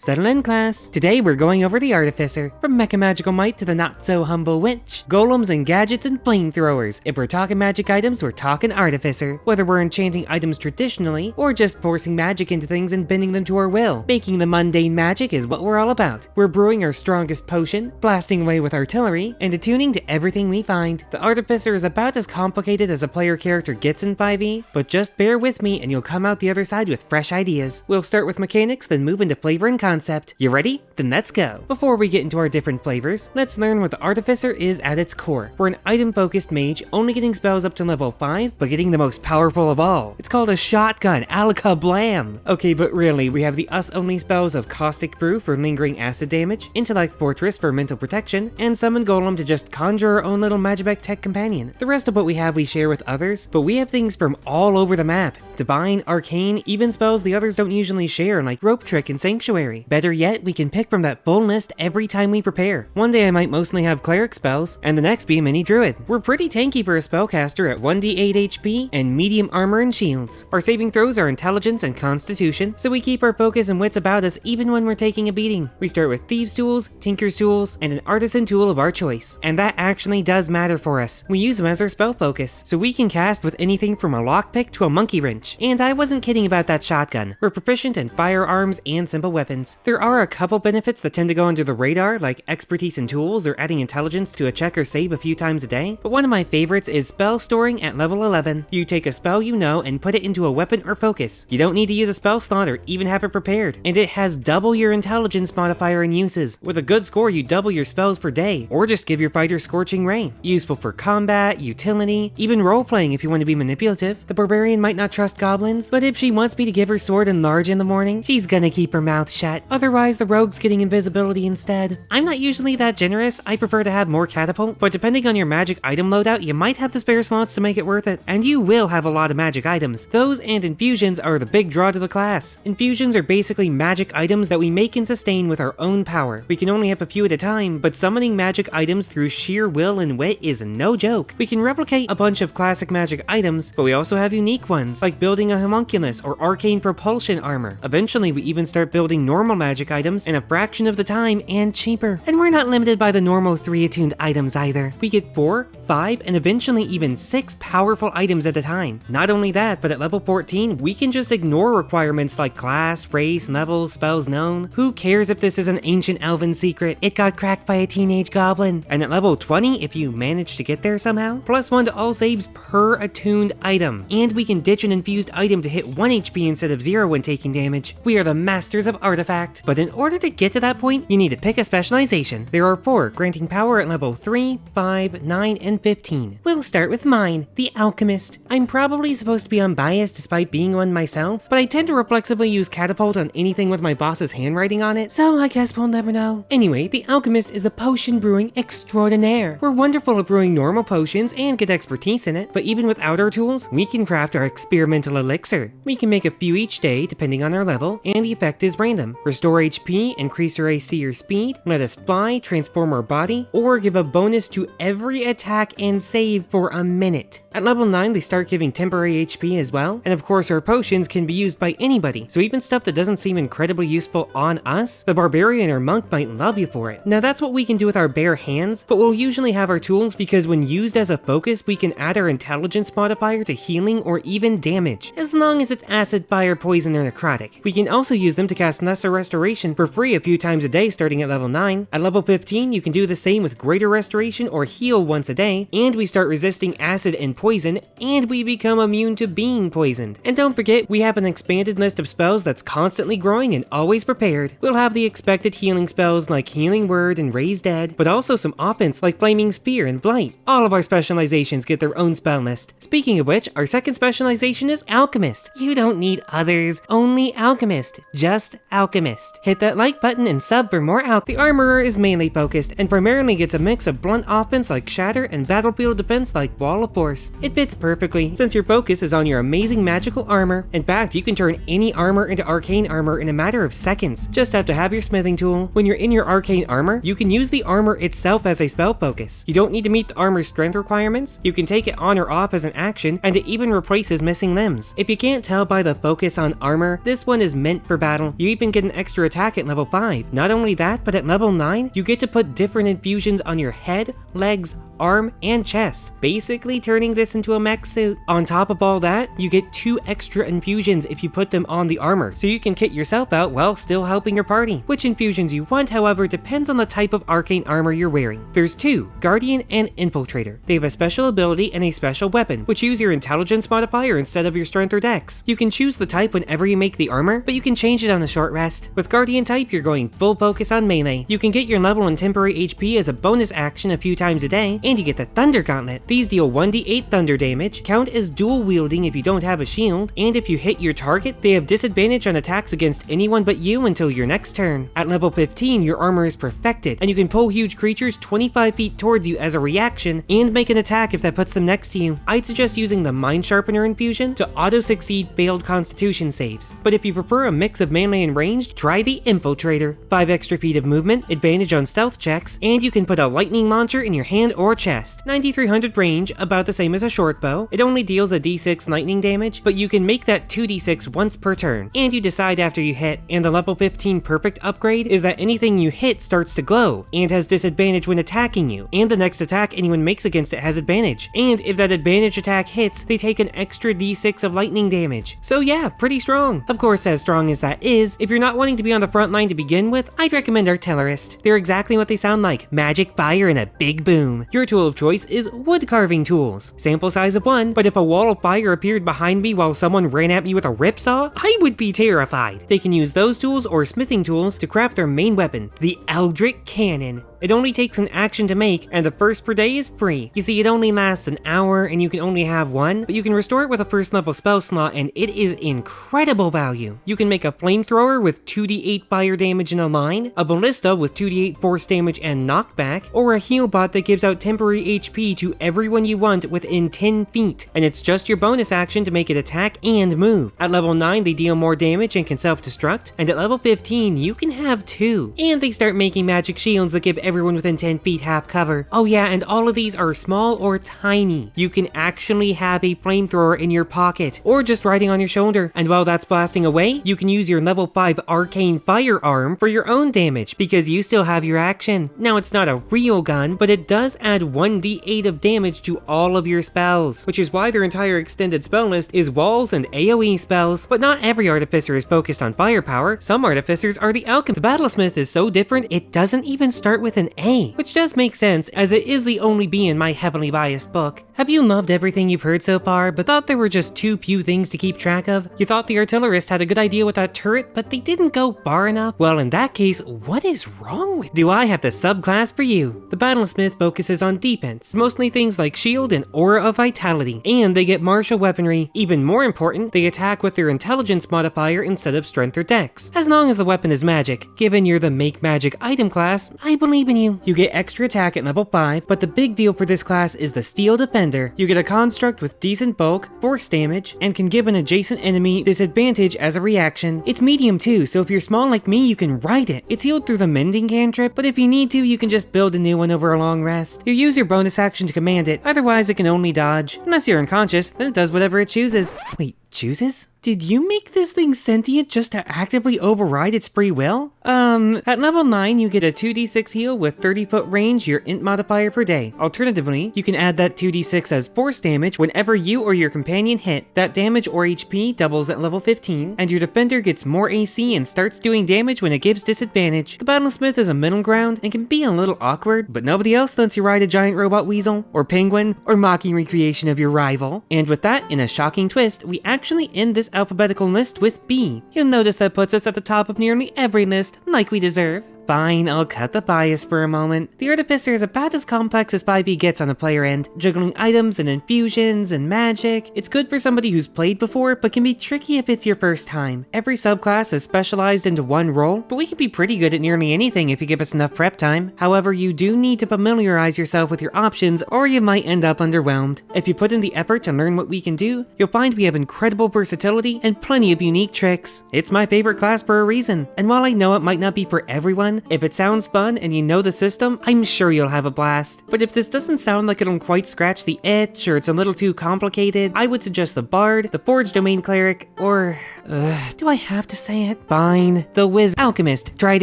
Settle in, class. Today we're going over the Artificer. From Mecha Magical Might to the not so humble Witch, golems and gadgets and flamethrowers. If we're talking magic items, we're talking Artificer. Whether we're enchanting items traditionally, or just forcing magic into things and bending them to our will, making the mundane magic is what we're all about. We're brewing our strongest potion, blasting away with artillery, and attuning to everything we find. The Artificer is about as complicated as a player character gets in 5e, but just bear with me and you'll come out the other side with fresh ideas. We'll start with mechanics, then move into flavor and concept. You ready? Then let's go. Before we get into our different flavors, let's learn what the Artificer is at its core. We're an item-focused mage, only getting spells up to level 5, but getting the most powerful of all. It's called a shotgun, alaka blam! Okay, but really, we have the us-only spells of Caustic Brew for lingering acid damage, Intellect Fortress for mental protection, and Summon Golem to just conjure our own little Magibec tech companion. The rest of what we have we share with others, but we have things from all over the map. Divine, Arcane, even spells the others don't usually share like Rope Trick and Sanctuary. Better yet, we can pick from that full list every time we prepare. One day I might mostly have Cleric spells, and the next be a Mini Druid. We're pretty tanky for a spellcaster at 1d8 HP and medium armor and shields. Our saving throws are Intelligence and Constitution, so we keep our focus and wits about us even when we're taking a beating. We start with Thieves Tools, Tinker's Tools, and an Artisan tool of our choice. And that actually does matter for us. We use them as our spell focus, so we can cast with anything from a lockpick to a monkey wrench. And I wasn't kidding about that shotgun. We're proficient in firearms and simple weapons. There are a couple benefits that tend to go under the radar, like expertise in tools or adding intelligence to a check or save a few times a day, but one of my favorites is spell storing at level 11. You take a spell you know and put it into a weapon or focus. You don't need to use a spell slot or even have it prepared, and it has double your intelligence modifier and uses. With a good score, you double your spells per day, or just give your fighter Scorching Ray. Useful for combat, utility, even role-playing if you want to be manipulative. The barbarian might not trust goblins, but if she wants me to give her sword Enlarge in the morning, she's gonna keep her mouth shut. Otherwise, the rogue's getting invisibility instead. I'm not usually that generous, I prefer to have more catapult, but depending on your magic item loadout, you might have the spare slots to make it worth it. And you will have a lot of magic items. Those and infusions are the big draw to the class. Infusions are basically magic items that we make and sustain with our own power. We can only have a few at a time, but summoning magic items through sheer will and wit is no joke. We can replicate a bunch of classic magic items, but we also have unique ones, like building a homunculus or arcane propulsion armor. Eventually, we even start building normal magic items in a fraction of the time and cheaper. And we're not limited by the normal 3 attuned items either. We get 4, 5, and eventually even 6 powerful items at a time. Not only that, but at level 14, we can just ignore requirements like class, race, level, spells known. Who cares if this is an ancient elven secret? It got cracked by a teenage goblin. And at level 20, if you manage to get there somehow, plus 1 to all saves per attuned item. And we can ditch an infused item to hit 1 HP instead of 0 when taking damage. We are the masters of artifact. But in order to get to that point, you need to pick a specialization. There are 4, granting power at level 3, 5, 9, and 15. We'll start with mine, the Alchemist. I'm probably supposed to be unbiased despite being one myself, but I tend to reflexively use Catapult on anything with my boss's handwriting on it, so I guess we'll never know. Anyway, the Alchemist is a potion brewing extraordinaire. We're wonderful at brewing normal potions and get expertise in it, but even without our tools, we can craft our experimental elixir. We can make a few each day depending on our level, and the effect is random. Restore HP, increase our AC or speed, let us fly, transform our body, or give a bonus to every attack and save for a minute. At level 9, they start giving temporary HP as well, and of course our potions can be used by anybody, so even stuff that doesn't seem incredibly useful on us, the barbarian or monk might love you for it. Now that's what we can do with our bare hands, but we'll usually have our tools because when used as a focus, we can add our intelligence modifier to healing or even damage, as long as it's acid, fire, poison, or necrotic. We can also use them to cast Lesser Restoration for free a few times a day starting at level 9. At level 15, you can do the same with Greater Restoration or heal once a day, and we start resisting acid and poison, and we become immune to being poisoned. And don't forget, we have an expanded list of spells that's constantly growing and always prepared. We'll have the expected healing spells like Healing Word and Raise Dead, but also some offense like Flaming Sphere and Blight. All of our specializations get their own spell list. Speaking of which, our second specialization is Alchemist. You don't need others, only Alchemist. Just Alchemist. Hit that like button and sub for more out. The Armorer is mainly focused and primarily gets a mix of blunt offense like Shatter and battlefield defense like Wall of Force. It fits perfectly since your focus is on your amazing magical armor. In fact, you can turn any armor into arcane armor in a matter of seconds. Just have to have your smithing tool. When you're in your arcane armor, you can use the armor itself as a spell focus. You don't need to meet the armor's strength requirements. You can take it on or off as an action, and it even replaces missing limbs. If you can't tell by the focus on armor, this one is meant for battle. You even get an extra attack at level 5. Not only that, but at level 9, you get to put different infusions on your head, legs, arm, and chest, basically turning this into a mech suit. On top of all that, you get two extra infusions if you put them on the armor, so you can kit yourself out while still helping your party. Which infusions you want, however, depends on the type of arcane armor you're wearing. There's two, Guardian and Infiltrator. They have a special ability and a special weapon, which use your intelligence modifier instead of your strength or dex. You can choose the type whenever you make the armor, but you can change it on a short rest. With Guardian type, you're going full focus on melee. You can get your level and temporary HP as a bonus action a few times a day, and you get the Thunder Gauntlet. These deal 1d8 thunder damage, count as dual wielding if you don't have a shield, and if you hit your target, they have disadvantage on attacks against anyone but you until your next turn. At level 15, your armor is perfected, and you can pull huge creatures 25 feet towards you as a reaction, and make an attack if that puts them next to you. I'd suggest using the Mind Sharpener infusion to auto-succeed failed constitution saves, but if you prefer a mix of melee and ranged, try the Infiltrator. 5 extra feet of movement, advantage on stealth checks, and you can put a lightning launcher in your hand or chest. 9300 range, about the same as a short bow. It only deals a d6 lightning damage, but you can make that 2d6 once per turn, and you decide after you hit. And the level 15 perfect upgrade is that anything you hit starts to glow, and has disadvantage when attacking you, and the next attack anyone makes against it has advantage. And if that advantage attack hits, they take an extra d6 of lightning damage. So yeah, pretty strong. Of course, as strong as that is, if you're not wanting to be on the front line to begin with, I'd recommend Artillerist. They're exactly what they sound like, magic, fire, and a big boom. Your tool of choice is wood carving tools. Sample size of one, but if a wall of fire appeared behind me while someone ran at me with a ripsaw, I would be terrified. They can use those tools or smithing tools to craft their main weapon, the Eldritch Cannon. It only takes an action to make, and the first per day is free. You see, it only lasts an hour, and you can only have one, but you can restore it with a first level spell slot, and it is incredible value. You can make a flamethrower with 2d8 fire damage in a line, a ballista with 2d8 force damage and knockback, or a heal bot that gives out temporary HP to everyone you want within 10 feet, and it's just your bonus action to make it attack and move. At level 9, they deal more damage and can self-destruct, and at level 15, you can have two. And they start making magic shields that give everyone within 10 feet half cover. Oh yeah, and all of these are small or tiny. You can actually have a flamethrower in your pocket, or just riding on your shoulder, and while that's blasting away, you can use your level 5 arcane firearm for your own damage, because you still have your action. Now it's not a real gun, but it does add 1d8 of damage to all of your spells, which is why their entire extended spell list is walls and AoE spells. But not every artificer is focused on firepower, some artificers are the alchemist. The battlesmith is so different, it doesn't even start with an A, which does make sense as it is the only B in my heavily biased book. Have you loved everything you've heard so far, but thought there were just too few things to keep track of? You thought the artillerist had a good idea with that turret, but they didn't go far enough? Well, in that case, what is wrong with Do I have the subclass for you? The battlesmith focuses on defense, mostly things like shield and aura of vitality, and they get martial weaponry. Even more important, they attack with their intelligence modifier instead of strength or dex. As long as the weapon is magic, given you're the make magic item class, I believe in you. You get extra attack at level 5, but the big deal for this class is the Steel Defender. You get a construct with decent bulk, force damage, and can give an adjacent enemy disadvantage as a reaction. It's medium too, so if you're small like me, you can ride it. It's healed through the mending cantrip, but if you need to, you can just build a new one over a long rest. You use your bonus action to command it, otherwise it can only dodge. Unless you're unconscious, then it does whatever it chooses. Wait, chooses? Did you make this thing sentient just to actively override its free will? Um, at level 9, you get a 2d6 heal with 30 foot range, your int modifier per day. Alternatively, you can add that 2d6 as force damage whenever you or your companion hit. That damage or HP doubles at level 15, and your defender gets more AC and starts doing damage when it gives disadvantage. The battlesmith is a middle ground and can be a little awkward, but nobody else lets you ride a giant robot weasel, or penguin, or mocking recreation of your rival. And with that, in a shocking twist, we actually end this alphabetical list with B. You'll notice that puts us at the top of nearly every list, like we deserve. Fine, I'll cut the bias for a moment. The Artificer is about as complex as 5e gets on the player end, juggling items and infusions and magic. It's good for somebody who's played before, but can be tricky if it's your first time. Every subclass is specialized into one role, but we can be pretty good at nearly anything if you give us enough prep time. However, you do need to familiarize yourself with your options or you might end up underwhelmed. If you put in the effort to learn what we can do, you'll find we have incredible versatility and plenty of unique tricks. It's my favorite class for a reason, and while I know it might not be for everyone, if it sounds fun and you know the system, I'm sure you'll have a blast. But if this doesn't sound like it'll quite scratch the itch or it's a little too complicated, I would suggest the Bard, the Forge Domain Cleric, or... Uh, do I have to say it? Fine. The Wiz Alchemist. Try it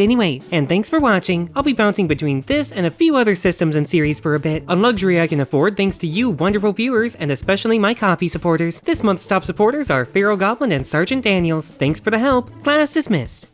anyway. And thanks for watching. I'll be bouncing between this and a few other systems and series for a bit. A luxury I can afford thanks to you wonderful viewers and especially my Ko-fi supporters. This month's top supporters are Pharaoh Goblin and Sergeant Daniels. Thanks for the help. Class dismissed.